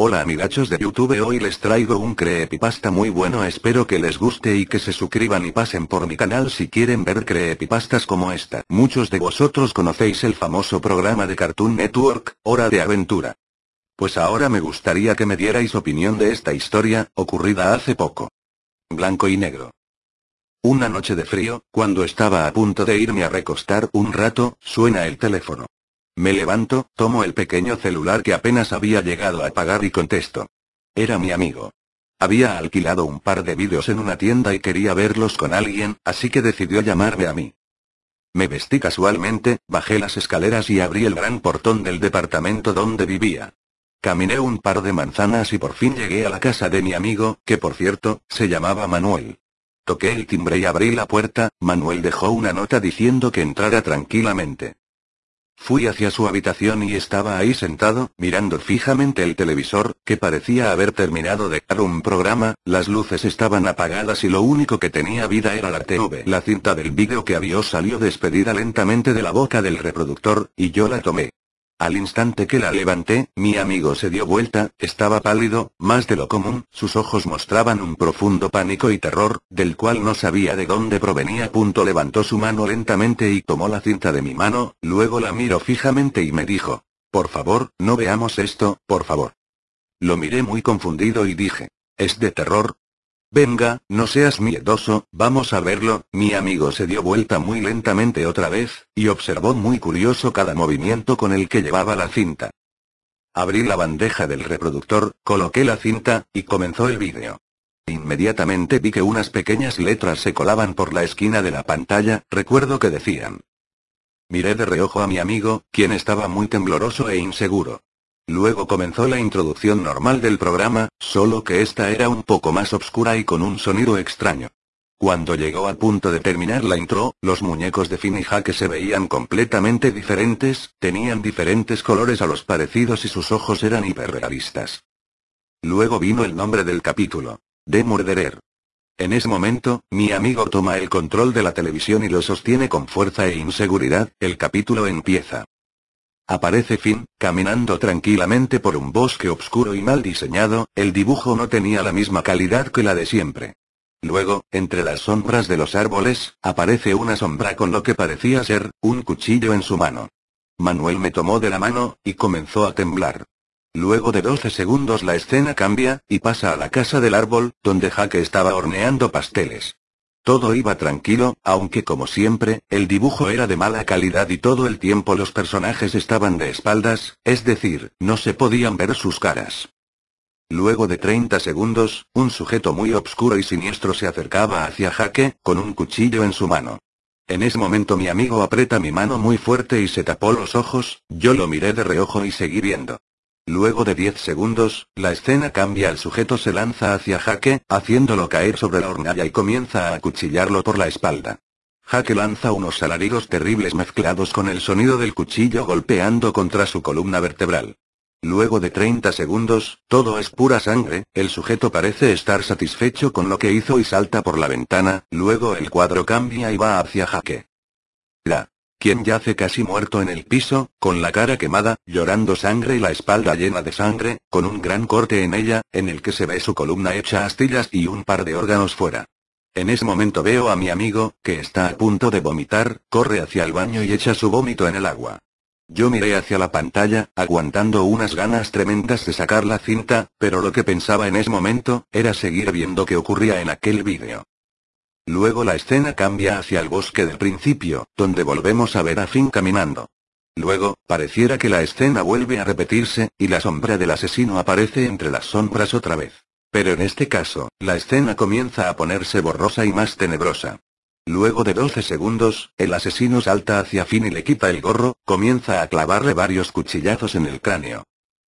Hola amigachos de YouTube hoy les traigo un creepypasta muy bueno espero que les guste y que se suscriban y pasen por mi canal si quieren ver creepypastas como esta. Muchos de vosotros conocéis el famoso programa de Cartoon Network, Hora de Aventura. Pues ahora me gustaría que me dierais opinión de esta historia, ocurrida hace poco. Blanco y negro. Una noche de frío, cuando estaba a punto de irme a recostar un rato, suena el teléfono. Me levanto, tomo el pequeño celular que apenas había llegado a pagar y contesto. Era mi amigo. Había alquilado un par de vídeos en una tienda y quería verlos con alguien, así que decidió llamarme a mí. Me vestí casualmente, bajé las escaleras y abrí el gran portón del departamento donde vivía. Caminé un par de manzanas y por fin llegué a la casa de mi amigo, que por cierto, se llamaba Manuel. Toqué el timbre y abrí la puerta, Manuel dejó una nota diciendo que entrara tranquilamente. Fui hacia su habitación y estaba ahí sentado, mirando fijamente el televisor, que parecía haber terminado de dar un programa, las luces estaban apagadas y lo único que tenía vida era la TV. La cinta del vídeo que había salió despedida lentamente de la boca del reproductor, y yo la tomé. Al instante que la levanté, mi amigo se dio vuelta, estaba pálido, más de lo común, sus ojos mostraban un profundo pánico y terror, del cual no sabía de dónde provenía. Punto levantó su mano lentamente y tomó la cinta de mi mano, luego la miró fijamente y me dijo, por favor, no veamos esto, por favor. Lo miré muy confundido y dije, ¿es de terror? Venga, no seas miedoso, vamos a verlo, mi amigo se dio vuelta muy lentamente otra vez, y observó muy curioso cada movimiento con el que llevaba la cinta. Abrí la bandeja del reproductor, coloqué la cinta, y comenzó el vídeo. Inmediatamente vi que unas pequeñas letras se colaban por la esquina de la pantalla, recuerdo que decían. Miré de reojo a mi amigo, quien estaba muy tembloroso e inseguro. Luego comenzó la introducción normal del programa, solo que esta era un poco más oscura y con un sonido extraño. Cuando llegó al punto de terminar la intro, los muñecos de Finn y Jaque se veían completamente diferentes, tenían diferentes colores a los parecidos y sus ojos eran hiperrealistas. Luego vino el nombre del capítulo. De Murderer. En ese momento, mi amigo toma el control de la televisión y lo sostiene con fuerza e inseguridad, el capítulo empieza. Aparece Finn, caminando tranquilamente por un bosque oscuro y mal diseñado, el dibujo no tenía la misma calidad que la de siempre. Luego, entre las sombras de los árboles, aparece una sombra con lo que parecía ser, un cuchillo en su mano. Manuel me tomó de la mano, y comenzó a temblar. Luego de 12 segundos la escena cambia, y pasa a la casa del árbol, donde Jaque estaba horneando pasteles. Todo iba tranquilo, aunque como siempre, el dibujo era de mala calidad y todo el tiempo los personajes estaban de espaldas, es decir, no se podían ver sus caras. Luego de 30 segundos, un sujeto muy obscuro y siniestro se acercaba hacia Jaque, con un cuchillo en su mano. En ese momento mi amigo aprieta mi mano muy fuerte y se tapó los ojos, yo lo miré de reojo y seguí viendo. Luego de 10 segundos, la escena cambia el sujeto se lanza hacia Jaque, haciéndolo caer sobre la hornalla y comienza a acuchillarlo por la espalda. Jaque lanza unos alaridos terribles mezclados con el sonido del cuchillo golpeando contra su columna vertebral. Luego de 30 segundos, todo es pura sangre, el sujeto parece estar satisfecho con lo que hizo y salta por la ventana, luego el cuadro cambia y va hacia Jaque. La quien yace casi muerto en el piso, con la cara quemada, llorando sangre y la espalda llena de sangre, con un gran corte en ella, en el que se ve su columna hecha astillas y un par de órganos fuera. En ese momento veo a mi amigo, que está a punto de vomitar, corre hacia el baño y echa su vómito en el agua. Yo miré hacia la pantalla, aguantando unas ganas tremendas de sacar la cinta, pero lo que pensaba en ese momento, era seguir viendo qué ocurría en aquel vídeo. Luego la escena cambia hacia el bosque del principio, donde volvemos a ver a Finn caminando. Luego, pareciera que la escena vuelve a repetirse, y la sombra del asesino aparece entre las sombras otra vez. Pero en este caso, la escena comienza a ponerse borrosa y más tenebrosa. Luego de 12 segundos, el asesino salta hacia Finn y le quita el gorro, comienza a clavarle varios cuchillazos en el cráneo.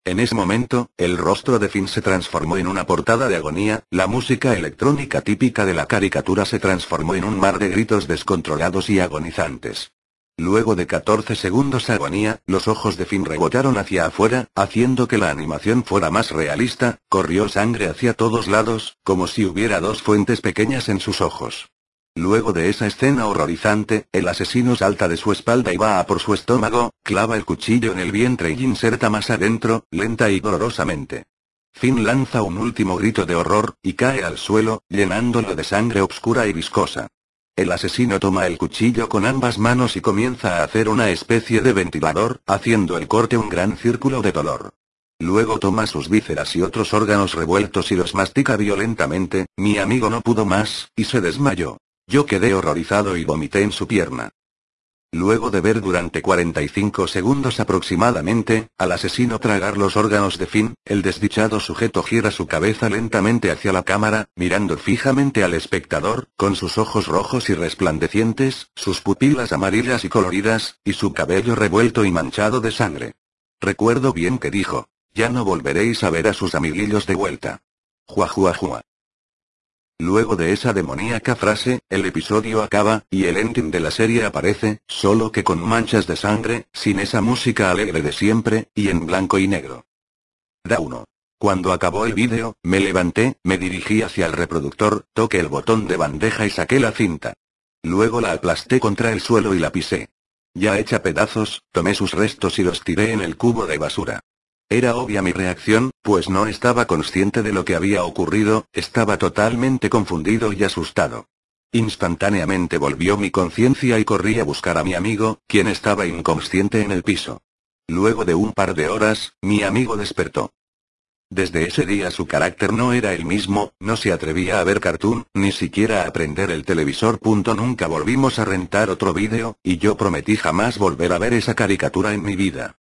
En ese momento, el rostro de Finn se transformó en una portada de agonía, la música electrónica típica de la caricatura se transformó en un mar de gritos descontrolados y agonizantes. Luego de 14 segundos de agonía, los ojos de Finn rebotaron hacia afuera, haciendo que la animación fuera más realista, corrió sangre hacia todos lados, como si hubiera dos fuentes pequeñas en sus ojos. Luego de esa escena horrorizante, el asesino salta de su espalda y va a por su estómago, clava el cuchillo en el vientre y inserta más adentro, lenta y dolorosamente. Finn lanza un último grito de horror, y cae al suelo, llenándolo de sangre oscura y viscosa. El asesino toma el cuchillo con ambas manos y comienza a hacer una especie de ventilador, haciendo el corte un gran círculo de dolor. Luego toma sus vísceras y otros órganos revueltos y los mastica violentamente, mi amigo no pudo más, y se desmayó. Yo quedé horrorizado y vomité en su pierna. Luego de ver durante 45 segundos aproximadamente, al asesino tragar los órganos de Finn, el desdichado sujeto gira su cabeza lentamente hacia la cámara, mirando fijamente al espectador, con sus ojos rojos y resplandecientes, sus pupilas amarillas y coloridas, y su cabello revuelto y manchado de sangre. Recuerdo bien que dijo, ya no volveréis a ver a sus amiguillos de vuelta. Juajuajua. Luego de esa demoníaca frase, el episodio acaba, y el ending de la serie aparece, solo que con manchas de sangre, sin esa música alegre de siempre, y en blanco y negro. Da 1. Cuando acabó el vídeo, me levanté, me dirigí hacia el reproductor, toqué el botón de bandeja y saqué la cinta. Luego la aplasté contra el suelo y la pisé. Ya hecha pedazos, tomé sus restos y los tiré en el cubo de basura. Era obvia mi reacción, pues no estaba consciente de lo que había ocurrido, estaba totalmente confundido y asustado. Instantáneamente volvió mi conciencia y corrí a buscar a mi amigo, quien estaba inconsciente en el piso. Luego de un par de horas, mi amigo despertó. Desde ese día su carácter no era el mismo, no se atrevía a ver cartoon, ni siquiera a aprender el televisor. Nunca volvimos a rentar otro vídeo, y yo prometí jamás volver a ver esa caricatura en mi vida.